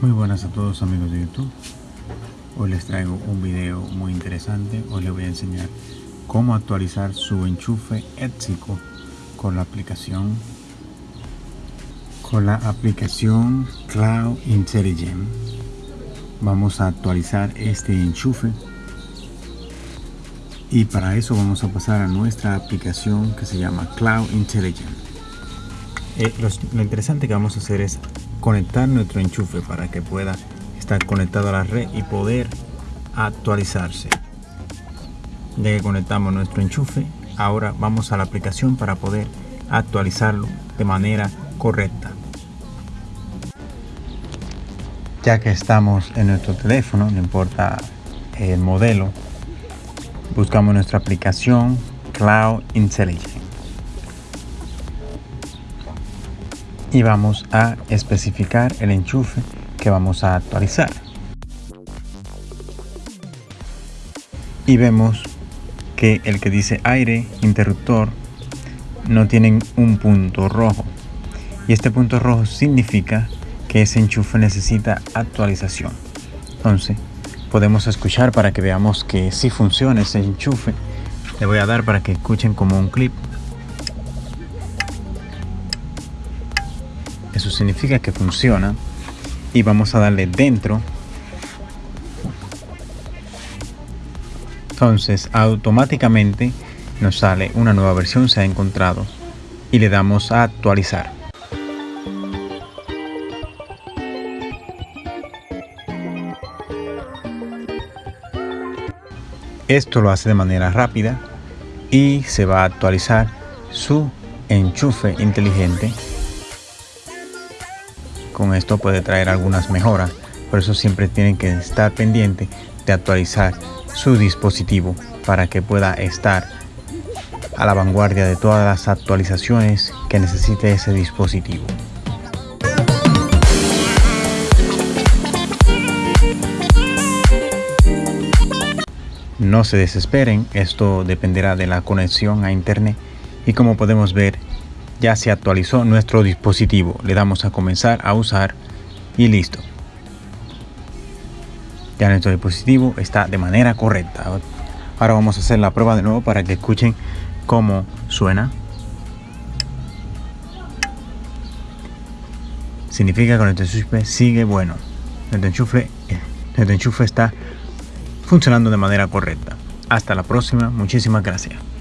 Muy buenas a todos amigos de YouTube. Hoy les traigo un video muy interesante. Hoy les voy a enseñar cómo actualizar su enchufe ético con la aplicación con la aplicación Cloud Intelligent. Vamos a actualizar este enchufe y para eso vamos a pasar a nuestra aplicación que se llama Cloud Intelligent. Eh, lo interesante que vamos a hacer es conectar nuestro enchufe para que pueda estar conectado a la red y poder actualizarse. Ya que conectamos nuestro enchufe ahora vamos a la aplicación para poder actualizarlo de manera correcta. Ya que estamos en nuestro teléfono no importa el modelo buscamos nuestra aplicación Cloud Intelligence y vamos a especificar el enchufe que vamos a actualizar. Y vemos que el que dice aire interruptor no tiene un punto rojo. Y este punto rojo significa que ese enchufe necesita actualización. Entonces podemos escuchar para que veamos que si funciona ese enchufe. Le voy a dar para que escuchen como un clip. Significa que funciona. Y vamos a darle dentro. Entonces automáticamente nos sale una nueva versión se ha encontrado. Y le damos a actualizar. Esto lo hace de manera rápida y se va a actualizar su enchufe inteligente con esto puede traer algunas mejoras, por eso siempre tienen que estar pendiente de actualizar su dispositivo para que pueda estar a la vanguardia de todas las actualizaciones que necesite ese dispositivo. No se desesperen, esto dependerá de la conexión a internet y como podemos ver ya se actualizó nuestro dispositivo. Le damos a comenzar a usar y listo. Ya nuestro dispositivo está de manera correcta. Ahora vamos a hacer la prueba de nuevo para que escuchen cómo suena. Significa que nuestro enchufe sigue bueno. Nuestro enchufe, nuestro enchufe está funcionando de manera correcta. Hasta la próxima. Muchísimas gracias.